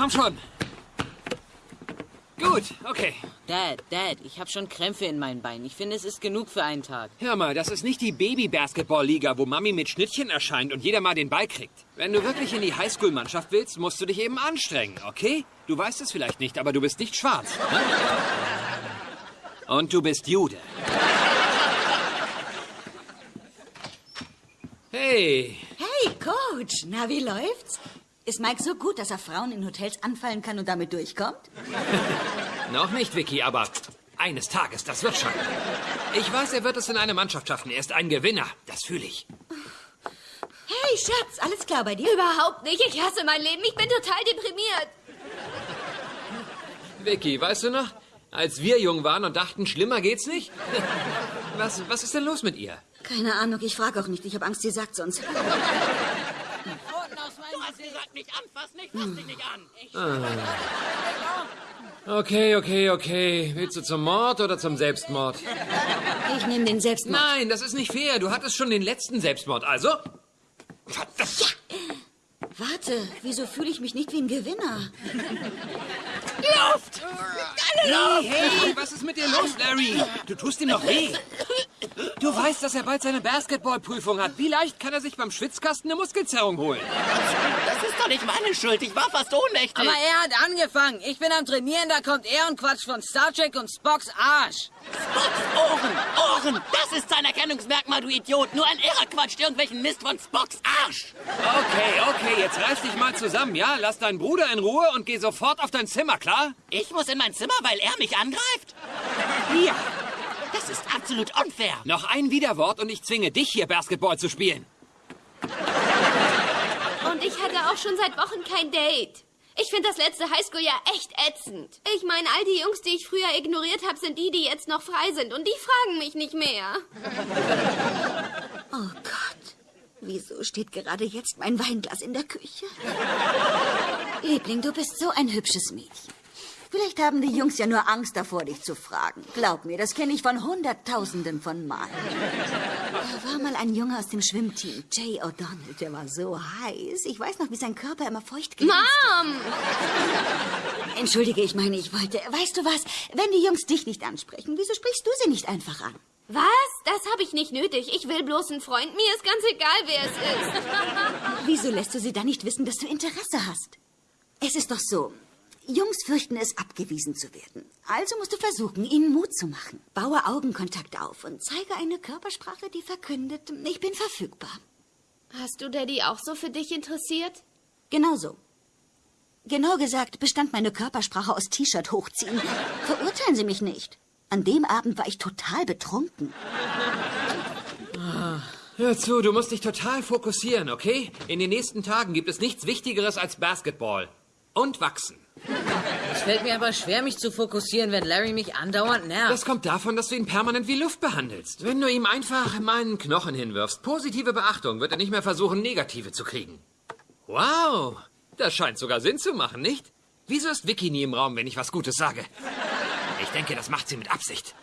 komm schon. Gut, okay. Dad, Dad, ich habe schon Krämpfe in meinen Beinen. Ich finde, es ist genug für einen Tag. Hör mal, das ist nicht die Baby-Basketball-Liga, wo Mami mit Schnittchen erscheint und jeder mal den Ball kriegt. Wenn du wirklich in die Highschool-Mannschaft willst, musst du dich eben anstrengen, okay? Du weißt es vielleicht nicht, aber du bist nicht schwarz. Ne? Und du bist Jude. Hey, Hey, Coach, na, wie läuft's? Ist Mike so gut, dass er Frauen in Hotels anfallen kann und damit durchkommt? noch nicht, Vicky, aber eines Tages, das wird schon. Ich weiß, er wird es in eine Mannschaft schaffen. Er ist ein Gewinner, das fühle ich. Hey, Schatz, alles klar bei dir? Überhaupt nicht. Ich hasse mein Leben. Ich bin total deprimiert. Vicky, weißt du noch, als wir jung waren und dachten, schlimmer geht's nicht? Was, was ist denn los mit ihr? Keine Ahnung, ich frage auch nicht. Ich habe Angst, sie sagt's uns. Okay, okay, okay. Willst du zum Mord oder zum Selbstmord? Ich nehme den Selbstmord. Nein, das ist nicht fair. Du hattest schon den letzten Selbstmord. Also? Warte, wieso fühle ich mich nicht wie ein Gewinner? Luft! Hey, hey, was ist mit dir los, Larry? Du tust ihm noch weh. Du weißt, dass er bald seine Basketballprüfung hat. Wie leicht kann er sich beim Schwitzkasten eine Muskelzerrung holen? Das ist doch nicht meine Schuld. Ich war fast ohnmächtig. Aber er hat angefangen. Ich bin am Trainieren, da kommt er und quatscht von Star Trek und Spocks Arsch. Spocks Ohren, Ohren. Das ist sein Erkennungsmerkmal, du Idiot. Nur ein Irrer quatscht irgendwelchen Mist von Spocks Arsch. Okay, okay, jetzt reiß dich mal zusammen, ja? Lass deinen Bruder in Ruhe und geh sofort auf dein Zimmer, klar? Ich muss in mein Zimmer, weil er mich angreift? Ja. Das ist absolut unfair. Noch ein Widerwort und ich zwinge dich hier Basketball zu spielen. Und ich hatte auch schon seit Wochen kein Date. Ich finde das letzte Highschool-Jahr echt ätzend. Ich meine, all die Jungs, die ich früher ignoriert habe, sind die, die jetzt noch frei sind. Und die fragen mich nicht mehr. Oh Gott, wieso steht gerade jetzt mein Weinglas in der Küche? Liebling, du bist so ein hübsches Mädchen. Vielleicht haben die Jungs ja nur Angst davor, dich zu fragen. Glaub mir, das kenne ich von Hunderttausenden von Malen. Da war mal ein Junge aus dem Schwimmteam, Jay O'Donnell, der war so heiß. Ich weiß noch, wie sein Körper immer feucht glänzte. Mom! Entschuldige, ich meine, ich wollte... Weißt du was? Wenn die Jungs dich nicht ansprechen, wieso sprichst du sie nicht einfach an? Was? Das habe ich nicht nötig. Ich will bloß einen Freund. Mir ist ganz egal, wer es ist. Wieso lässt du sie dann nicht wissen, dass du Interesse hast? Es ist doch so. Jungs fürchten es, abgewiesen zu werden. Also musst du versuchen, ihnen Mut zu machen. Baue Augenkontakt auf und zeige eine Körpersprache, die verkündet, ich bin verfügbar. Hast du Daddy auch so für dich interessiert? Genau so. Genau gesagt bestand meine Körpersprache aus T-Shirt hochziehen. Verurteilen Sie mich nicht. An dem Abend war ich total betrunken. Hör zu, du musst dich total fokussieren, okay? In den nächsten Tagen gibt es nichts Wichtigeres als Basketball. Und wachsen. Es fällt mir aber schwer, mich zu fokussieren, wenn Larry mich andauernd nervt. Das kommt davon, dass du ihn permanent wie Luft behandelst. Wenn du ihm einfach meinen Knochen hinwirfst, positive Beachtung, wird er nicht mehr versuchen, negative zu kriegen. Wow, das scheint sogar Sinn zu machen, nicht? Wieso ist Vicky nie im Raum, wenn ich was Gutes sage? Ich denke, das macht sie mit Absicht.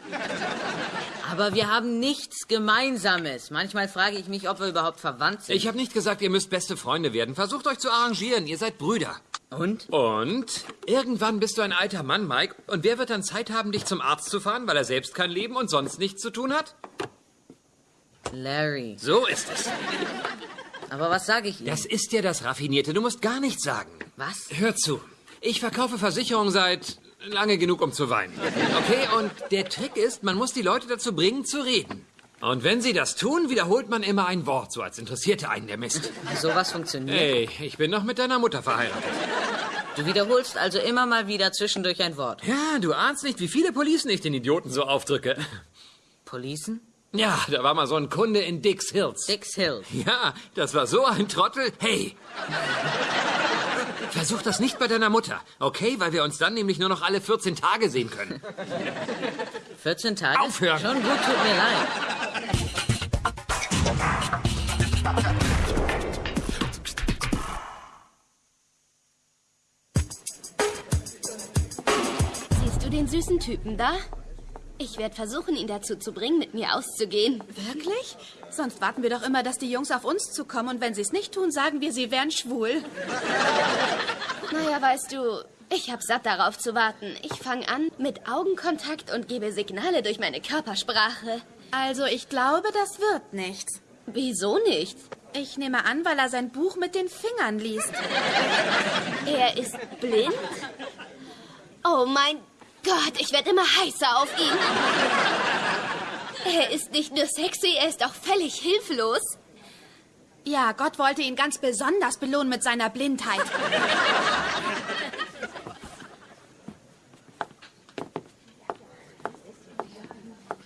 Aber wir haben nichts Gemeinsames. Manchmal frage ich mich, ob wir überhaupt verwandt sind. Ich habe nicht gesagt, ihr müsst beste Freunde werden. Versucht euch zu arrangieren. Ihr seid Brüder. Und? Und? Irgendwann bist du ein alter Mann, Mike. Und wer wird dann Zeit haben, dich zum Arzt zu fahren, weil er selbst kein Leben und sonst nichts zu tun hat? Larry. So ist es. Aber was sage ich ihm? Das ist ja das Raffinierte. Du musst gar nichts sagen. Was? Hör zu. Ich verkaufe Versicherungen seit lange genug, um zu weinen. Okay, und der Trick ist, man muss die Leute dazu bringen, zu reden. Und wenn sie das tun, wiederholt man immer ein Wort, so als interessierte einen der Mist. Sowas funktioniert. Hey, ich bin noch mit deiner Mutter verheiratet. Du wiederholst also immer mal wieder zwischendurch ein Wort. Ja, du ahnst nicht, wie viele Policen ich den Idioten so aufdrücke. Policen? Ja, da war mal so ein Kunde in Dix Hills. Dix Hill. Ja, das war so ein Trottel. Hey! Versuch das nicht bei deiner Mutter, okay? Weil wir uns dann nämlich nur noch alle 14 Tage sehen können. 14 Tage? Aufhören. Schon gut, tut mir leid. Süßen Typen da? Ich werde versuchen, ihn dazu zu bringen, mit mir auszugehen. Wirklich? Sonst warten wir doch immer, dass die Jungs auf uns zukommen und wenn sie es nicht tun, sagen wir, sie wären schwul. Naja, weißt du, ich hab satt darauf zu warten. Ich fange an mit Augenkontakt und gebe Signale durch meine Körpersprache. Also, ich glaube, das wird nichts. Wieso nicht? Ich nehme an, weil er sein Buch mit den Fingern liest. Er ist blind? Oh mein Gott, ich werde immer heißer auf ihn. Er ist nicht nur sexy, er ist auch völlig hilflos. Ja, Gott wollte ihn ganz besonders belohnen mit seiner Blindheit.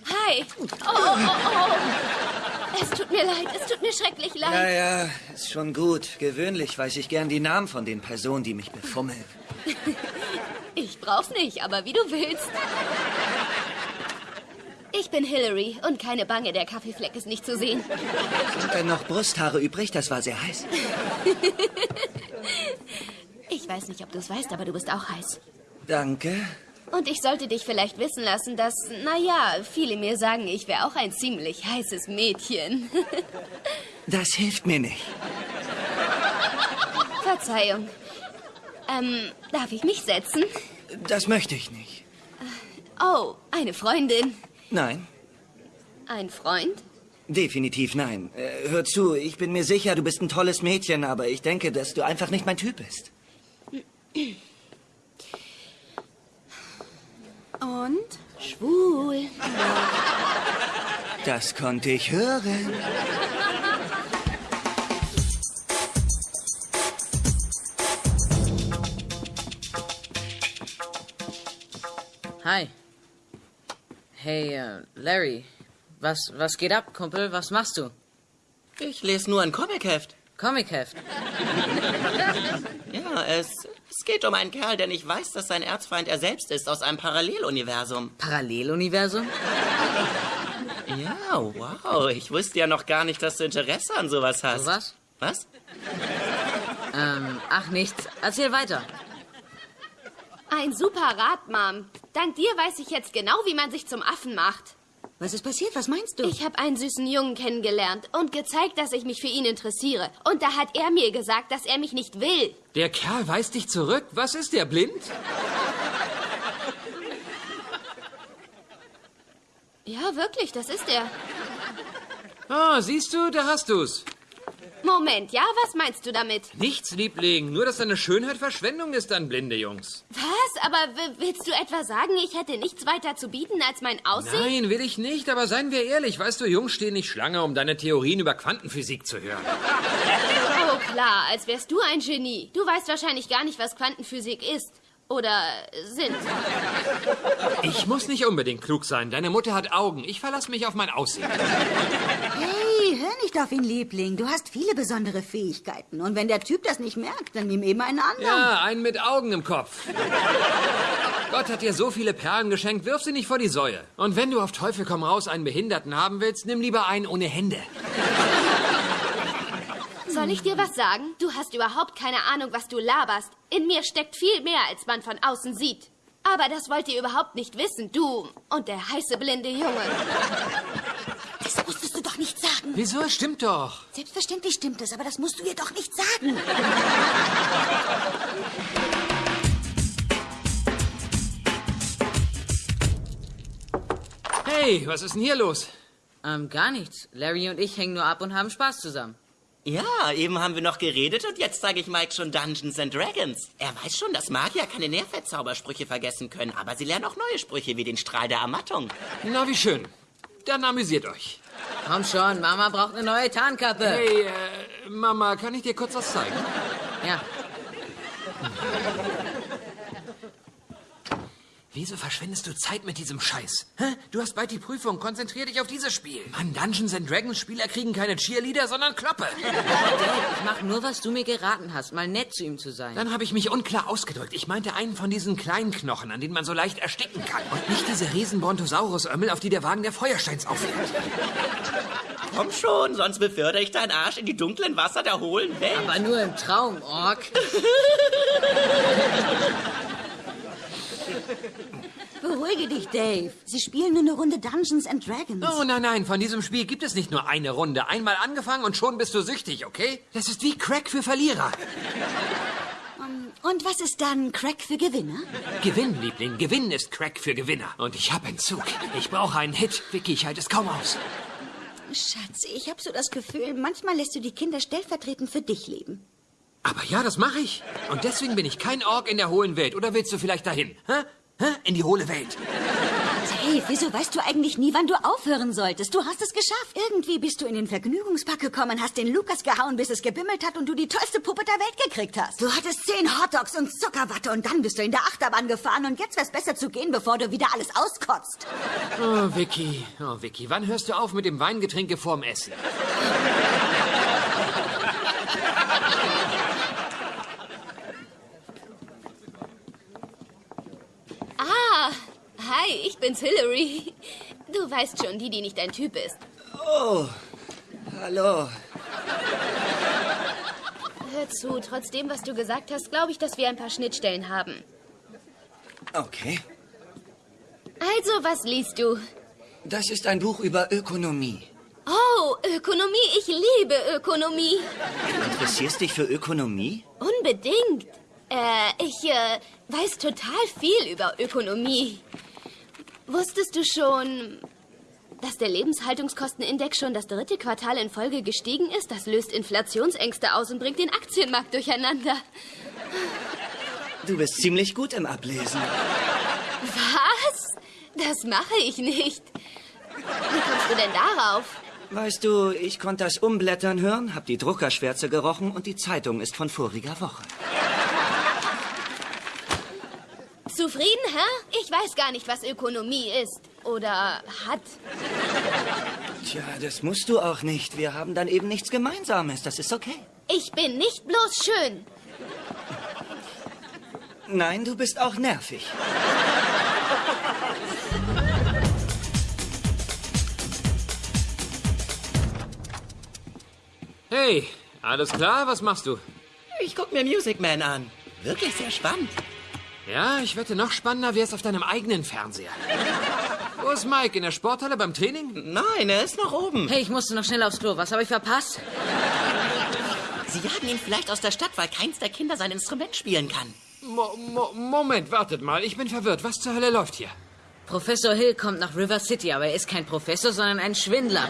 Hi. Oh, oh, oh, oh. Es tut mir leid, es tut mir schrecklich leid. Ja, ja, ist schon gut. Gewöhnlich weiß ich gern die Namen von den Personen, die mich befummeln. Brauch's nicht, aber wie du willst. Ich bin Hillary und keine Bange, der Kaffeefleck ist nicht zu sehen. Sind denn noch Brusthaare übrig? Das war sehr heiß. Ich weiß nicht, ob du es weißt, aber du bist auch heiß. Danke. Und ich sollte dich vielleicht wissen lassen, dass, naja, viele mir sagen, ich wäre auch ein ziemlich heißes Mädchen. Das hilft mir nicht. Verzeihung. Ähm, darf ich mich setzen? Das möchte ich nicht. Oh, eine Freundin. Nein, Ein Freund? definitiv nein. Äh, hör zu, ich bin mir sicher, du bist ein tolles Mädchen, aber ich denke, dass du einfach nicht mein Typ bist. Und? Schwul. Das konnte ich hören. Hi. Hey, äh, Larry. Was, was geht ab, Kumpel? Was machst du? Ich lese nur ein Comicheft. Comicheft. Ja, es, es geht um einen Kerl, der nicht weiß, dass sein Erzfeind er selbst ist, aus einem Paralleluniversum. Paralleluniversum? Ja, wow. Ich wusste ja noch gar nicht, dass du Interesse an sowas hast. Was? Was? Ähm, ach nichts. Erzähl weiter. Ein super Rat, Mom. Dank dir weiß ich jetzt genau, wie man sich zum Affen macht. Was ist passiert? Was meinst du? Ich habe einen süßen Jungen kennengelernt und gezeigt, dass ich mich für ihn interessiere. Und da hat er mir gesagt, dass er mich nicht will. Der Kerl weist dich zurück. Was ist der, blind? Ja, wirklich, das ist er. Ah, siehst du, da hast du's. Moment, ja, was meinst du damit? Nichts, Liebling. Nur, dass deine Schönheit Verschwendung ist an blinde Jungs. Was? Aber willst du etwa sagen, ich hätte nichts weiter zu bieten als mein Aussehen? Nein, will ich nicht, aber seien wir ehrlich. Weißt du, Jungs stehen nicht Schlange, um deine Theorien über Quantenphysik zu hören. Oh klar, als wärst du ein Genie. Du weißt wahrscheinlich gar nicht, was Quantenphysik ist. Oder sind. Ich muss nicht unbedingt klug sein. Deine Mutter hat Augen. Ich verlasse mich auf mein Aussehen. Hey, hör nicht auf ihn, Liebling. Du hast viele besondere Fähigkeiten. Und wenn der Typ das nicht merkt, dann nimm eben einen anderen. Ja, einen mit Augen im Kopf. Gott hat dir so viele Perlen geschenkt, wirf sie nicht vor die Säue. Und wenn du auf Teufel komm raus einen Behinderten haben willst, nimm lieber einen ohne Hände. Soll ich dir was sagen? Du hast überhaupt keine Ahnung, was du laberst. In mir steckt viel mehr, als man von außen sieht. Aber das wollt ihr überhaupt nicht wissen, du und der heiße blinde Junge. Das musstest du doch nicht sagen. Wieso? Es Stimmt doch. Selbstverständlich stimmt es, aber das musst du ihr doch nicht sagen. Hey, was ist denn hier los? Ähm, gar nichts. Larry und ich hängen nur ab und haben Spaß zusammen. Ja, eben haben wir noch geredet und jetzt zeige ich Mike schon Dungeons and Dragons. Er weiß schon, dass Magier keine Nährfettzaubersprüche vergessen können, aber sie lernen auch neue Sprüche wie den Strahl der Ermattung. Na, wie schön. Dann amüsiert euch. Komm schon, Mama braucht eine neue Tarnkappe. Hey, äh, Mama, kann ich dir kurz was zeigen? Ja, Wieso verschwendest du Zeit mit diesem Scheiß? Hä? Du hast bald die Prüfung. Konzentrier dich auf dieses Spiel. Mann, Dungeons and Dragons Spieler kriegen keine Cheerleader, sondern Kloppe. ich mach nur, was du mir geraten hast, mal nett zu ihm zu sein. Dann habe ich mich unklar ausgedrückt. Ich meinte einen von diesen kleinen Knochen, an denen man so leicht ersticken kann. Und nicht diese riesen Brontosaurus-Ömmel, auf die der Wagen der Feuersteins auffährt. Komm schon, sonst befördere ich deinen Arsch in die dunklen Wasser der hohlen Welt. Aber nur im Traum, Ork. Beruhige dich, Dave. Sie spielen nur eine Runde Dungeons and Dragons. Oh nein, nein, von diesem Spiel gibt es nicht nur eine Runde. Einmal angefangen und schon bist du süchtig, okay? Das ist wie Crack für Verlierer. Und was ist dann Crack für Gewinner? Gewinn, Liebling, Gewinn ist Crack für Gewinner. Und ich hab Entzug. Ich brauche einen Hit. Vicky, ich halte es kaum aus. Schatz, ich habe so das Gefühl, manchmal lässt du die Kinder stellvertretend für dich leben. Aber ja, das mache ich. Und deswegen bin ich kein Ork in der hohlen Welt. Oder willst du vielleicht dahin? Hä? In die hohle Welt. Dave, wieso weißt du eigentlich nie, wann du aufhören solltest? Du hast es geschafft. Irgendwie bist du in den Vergnügungspark gekommen, hast den Lukas gehauen, bis es gebimmelt hat und du die tollste Puppe der Welt gekriegt hast. Du hattest zehn Hotdogs und Zuckerwatte und dann bist du in der Achterbahn gefahren und jetzt wär's besser zu gehen, bevor du wieder alles auskotzt. Oh, Vicky. Oh, Vicky, wann hörst du auf mit dem Weingetränke vorm Essen? Ah, hi, ich bin's Hillary. Du weißt schon, die, die nicht dein Typ ist. Oh, hallo. Hör zu, trotzdem, was du gesagt hast, glaube ich, dass wir ein paar Schnittstellen haben. Okay. Also, was liest du? Das ist ein Buch über Ökonomie. Oh, Ökonomie, ich liebe Ökonomie. Du interessierst dich für Ökonomie? Unbedingt. Äh, ich äh, weiß total viel über Ökonomie. Wusstest du schon, dass der Lebenshaltungskostenindex schon das dritte Quartal in Folge gestiegen ist? Das löst Inflationsängste aus und bringt den Aktienmarkt durcheinander. Du bist ziemlich gut im Ablesen. Was? Das mache ich nicht. Wie kommst du denn darauf? Weißt du, ich konnte das Umblättern hören, hab die Druckerschwärze gerochen und die Zeitung ist von voriger Woche. Zufrieden, hä? Ich weiß gar nicht, was Ökonomie ist. Oder hat. Tja, das musst du auch nicht. Wir haben dann eben nichts Gemeinsames. Das ist okay. Ich bin nicht bloß schön. Nein, du bist auch nervig. Hey, alles klar? Was machst du? Ich guck mir Music Man an. Wirklich sehr spannend. Ja, ich wette, noch spannender wär's auf deinem eigenen Fernseher. Wo ist Mike? In der Sporthalle beim Training? Nein, er ist noch oben. Hey, ich musste noch schnell aufs Klo. Was habe ich verpasst? Sie jagen ihn vielleicht aus der Stadt, weil keins der Kinder sein Instrument spielen kann. Mo Mo Moment, wartet mal. Ich bin verwirrt. Was zur Hölle läuft hier? Professor Hill kommt nach River City, aber er ist kein Professor, sondern ein Schwindler.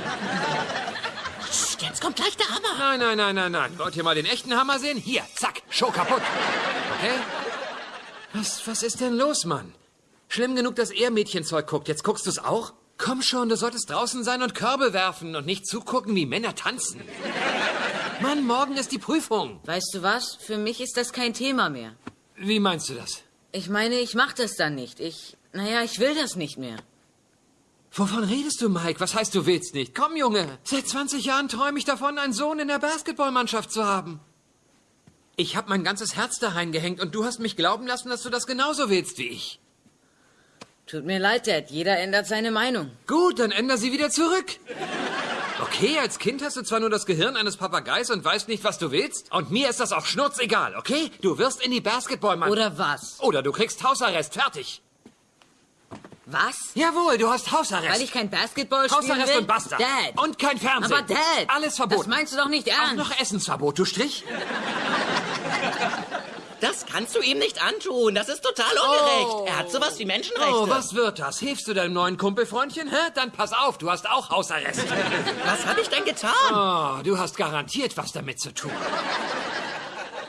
Psst, jetzt kommt gleich der Hammer. Nein, nein, nein, nein, nein. Wollt ihr mal den echten Hammer sehen? Hier, zack, Show kaputt. Okay? Was, was ist denn los, Mann? Schlimm genug, dass er Mädchenzeug guckt. Jetzt guckst du's auch? Komm schon, du solltest draußen sein und Körbe werfen und nicht zugucken, wie Männer tanzen. Mann, morgen ist die Prüfung. Weißt du was? Für mich ist das kein Thema mehr. Wie meinst du das? Ich meine, ich mach das dann nicht. Ich, naja, ich will das nicht mehr. Wovon redest du, Mike? Was heißt, du willst nicht? Komm, Junge. Seit 20 Jahren träume ich davon, einen Sohn in der Basketballmannschaft zu haben. Ich habe mein ganzes Herz da reingehängt und du hast mich glauben lassen, dass du das genauso willst wie ich. Tut mir leid, Dad. Jeder ändert seine Meinung. Gut, dann änder sie wieder zurück. Okay, als Kind hast du zwar nur das Gehirn eines Papageis und weißt nicht, was du willst. Und mir ist das auch schnurzegal, okay? Du wirst in die Basketballmannschaft. Oder was? Oder du kriegst Hausarrest, fertig. Was? Jawohl, du hast Hausarrest. Weil ich kein Basketball spielen Hausarrest will? und basta. Dad. Und kein Fernsehen. Aber Dad. Alles verboten. Das meinst du doch nicht Auch ernst. noch Essensverbot, du Strich? Das kannst du ihm nicht antun. Das ist total ungerecht. Er hat sowas wie Menschenrechte. Oh, was wird das? Hilfst du deinem neuen Kumpelfreundchen, hä? Dann pass auf, du hast auch Hausarrest. Was habe ich denn getan? Oh, du hast garantiert was damit zu tun.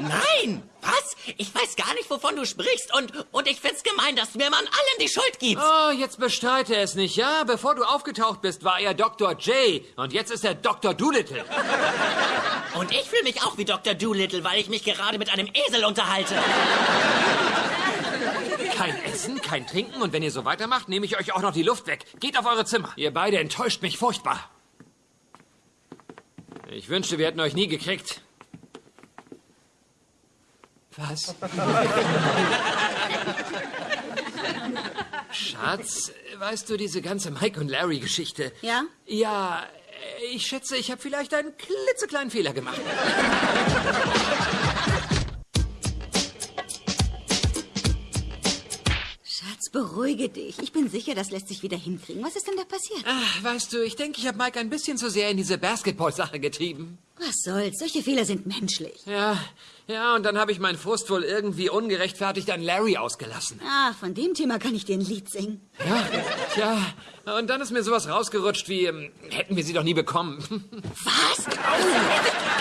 Nein! Was? Ich weiß gar nicht, wovon du sprichst. Und, und ich find's gemein, dass du mir mal an allem die Schuld gibst. Oh, jetzt bestreite es nicht, ja? Bevor du aufgetaucht bist, war er Dr. J. Und jetzt ist er Dr. Doolittle. Und ich fühle mich auch wie Dr. Doolittle, weil ich mich gerade mit einem Esel unterhalte. Kein Essen, kein Trinken und wenn ihr so weitermacht, nehme ich euch auch noch die Luft weg. Geht auf eure Zimmer. Ihr beide enttäuscht mich furchtbar. Ich wünschte, wir hätten euch nie gekriegt. Was? Schatz, weißt du diese ganze Mike und Larry Geschichte? Ja? Ja, ich schätze, ich habe vielleicht einen klitzekleinen Fehler gemacht. beruhige dich. Ich bin sicher, das lässt sich wieder hinkriegen. Was ist denn da passiert? Ach, weißt du, ich denke, ich habe Mike ein bisschen zu sehr in diese Basketball-Sache getrieben. Was soll's? Solche Fehler sind menschlich. Ja, ja, und dann habe ich meinen Frust wohl irgendwie ungerechtfertigt an Larry ausgelassen. Ah, von dem Thema kann ich dir ein Lied singen. Ja, tja, und dann ist mir sowas rausgerutscht wie, ähm, hätten wir sie doch nie bekommen. Was?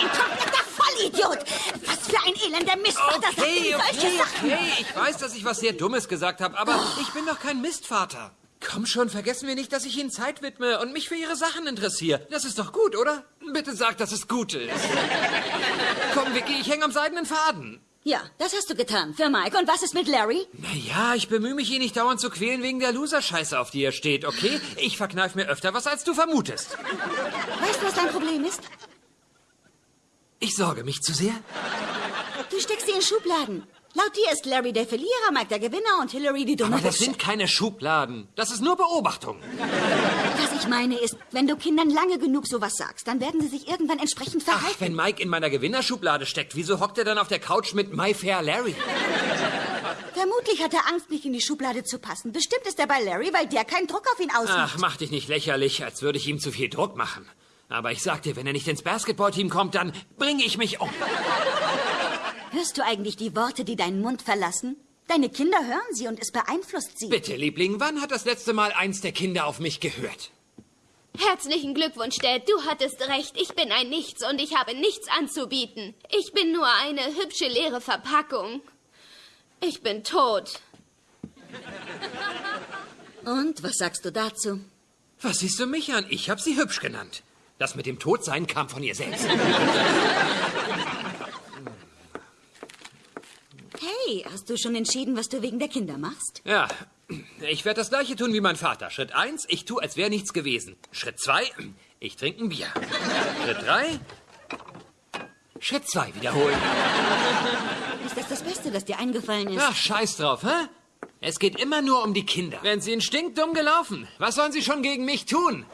Kompletter Vollidiot! Was für ein elender Mistvater Okay, solche okay, Sachen? okay. Ich weiß, dass ich was sehr Dummes gesagt habe, aber ich bin doch kein Mistvater. Komm schon, vergessen wir nicht, dass ich Ihnen Zeit widme und mich für Ihre Sachen interessiere. Das ist doch gut, oder? Bitte sag, dass es gut ist. Komm, Vicky, ich hänge am seidenen Faden. Ja, das hast du getan. Für Mike. Und was ist mit Larry? Naja, ich bemühe mich, ihn nicht dauernd zu quälen wegen der Loser-Scheiße, auf die er steht, okay? Ich verkneif mir öfter was, als du vermutest. Weißt du, was dein Problem ist? Ich sorge mich zu sehr. Du steckst sie in Schubladen. Laut dir ist Larry der Verlierer, Mike der Gewinner und Hillary die dumme Aber das sind keine Schubladen. Das ist nur Beobachtung. Was ich meine ist, wenn du Kindern lange genug sowas sagst, dann werden sie sich irgendwann entsprechend Ach, verhalten. wenn Mike in meiner Gewinnerschublade steckt, wieso hockt er dann auf der Couch mit My Fair Larry? Vermutlich hat er Angst, nicht in die Schublade zu passen. Bestimmt ist er bei Larry, weil der keinen Druck auf ihn ausübt. Ach, mach dich nicht lächerlich, als würde ich ihm zu viel Druck machen. Aber ich sag dir, wenn er nicht ins Basketballteam kommt, dann bringe ich mich um. Hörst du eigentlich die Worte, die deinen Mund verlassen? Deine Kinder hören sie und es beeinflusst sie. Bitte, Liebling, wann hat das letzte Mal eins der Kinder auf mich gehört? Herzlichen Glückwunsch, Dad. Du hattest recht. Ich bin ein Nichts und ich habe nichts anzubieten. Ich bin nur eine hübsche leere Verpackung. Ich bin tot. Und was sagst du dazu? Was siehst du mich an? Ich habe sie hübsch genannt. Das mit dem Todsein kam von ihr selbst. Hey, hast du schon entschieden, was du wegen der Kinder machst? Ja, ich werde das gleiche tun wie mein Vater. Schritt eins, ich tue, als wäre nichts gewesen. Schritt zwei, ich trinke ein Bier. Schritt drei, Schritt zwei wiederholen. Ist das das Beste, das dir eingefallen ist? Ach, scheiß drauf, hä? Es geht immer nur um die Kinder. Wenn sie stinkdumm gelaufen, was sollen sie schon gegen mich tun?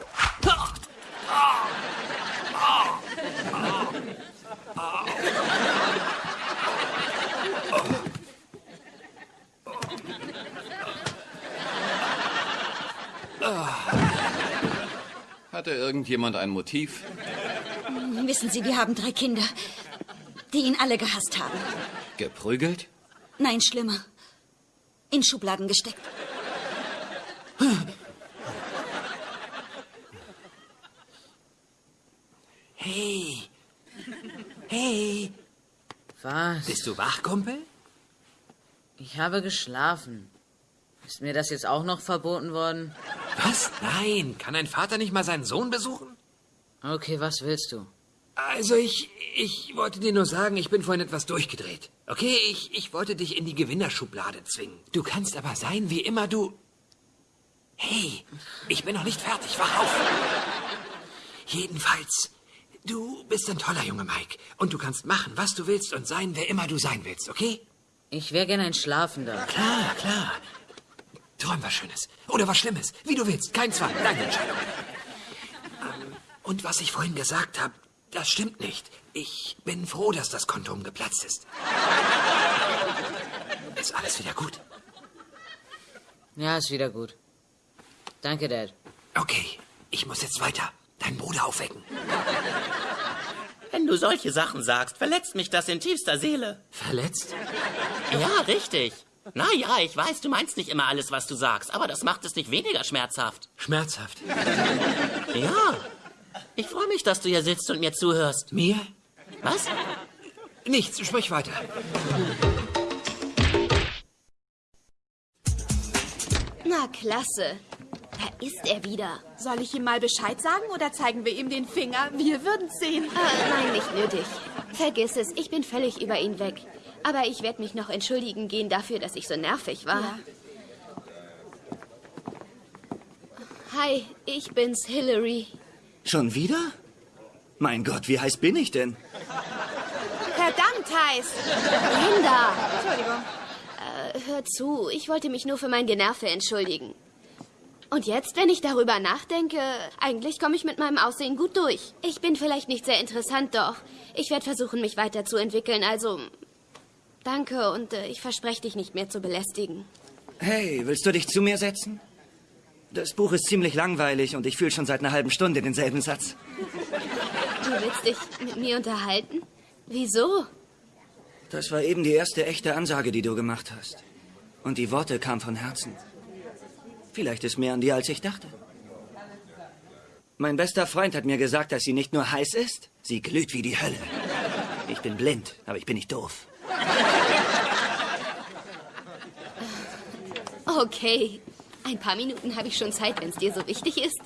Hatte irgendjemand ein Motiv? Wissen Sie, wir haben drei Kinder, die ihn alle gehasst haben. Geprügelt? Nein, schlimmer. In Schubladen gesteckt. Hey. Hey. Was? Bist du wach, Kumpel? Ich habe geschlafen. Ist mir das jetzt auch noch verboten worden? Was? Nein, kann ein Vater nicht mal seinen Sohn besuchen? Okay, was willst du? Also ich, ich wollte dir nur sagen, ich bin vorhin etwas durchgedreht. Okay, ich, ich wollte dich in die Gewinnerschublade zwingen. Du kannst aber sein, wie immer du... Hey, ich bin noch nicht fertig, wach auf. Jedenfalls, du bist ein toller Junge, Mike. Und du kannst machen, was du willst und sein, wer immer du sein willst, okay? Ich wäre gern ein Schlafender. Klar, klar. Träum was Schönes. Oder was Schlimmes. Wie du willst. Kein Zwang. Deine Entscheidung. Ähm, Und was ich vorhin gesagt habe, das stimmt nicht. Ich bin froh, dass das Kondom geplatzt ist. Ist alles wieder gut? Ja, ist wieder gut. Danke, Dad. Okay, ich muss jetzt weiter. Deinen Bruder aufwecken. Wenn du solche Sachen sagst, verletzt mich das in tiefster Seele. Verletzt? Ja, richtig. Na ja, ich weiß, du meinst nicht immer alles, was du sagst, aber das macht es nicht weniger schmerzhaft. Schmerzhaft. Ja. Ich freue mich, dass du hier sitzt und mir zuhörst. Mir? Was? Nichts, sprich weiter. Na, klasse. Da ist er wieder. Soll ich ihm mal Bescheid sagen oder zeigen wir ihm den Finger? Wir würden's sehen. Ah, nein, nicht nötig. Vergiss es, ich bin völlig über ihn weg. Aber ich werde mich noch entschuldigen gehen dafür, dass ich so nervig war. Ja. Hi, ich bin's, Hillary. Schon wieder? Mein Gott, wie heiß bin ich denn? Verdammt heiß. Linda, Entschuldigung. äh, hör zu, ich wollte mich nur für mein Generve entschuldigen. Und jetzt, wenn ich darüber nachdenke, eigentlich komme ich mit meinem Aussehen gut durch. Ich bin vielleicht nicht sehr interessant, doch ich werde versuchen, mich weiterzuentwickeln. Also, danke und äh, ich verspreche dich nicht mehr zu belästigen. Hey, willst du dich zu mir setzen? Das Buch ist ziemlich langweilig und ich fühle schon seit einer halben Stunde denselben Satz. Du willst dich mit mir unterhalten? Wieso? Das war eben die erste echte Ansage, die du gemacht hast. Und die Worte kamen von Herzen. Vielleicht ist mehr an dir, als ich dachte. Mein bester Freund hat mir gesagt, dass sie nicht nur heiß ist, sie glüht wie die Hölle. Ich bin blind, aber ich bin nicht doof. Okay. Ein paar Minuten habe ich schon Zeit, wenn es dir so wichtig ist.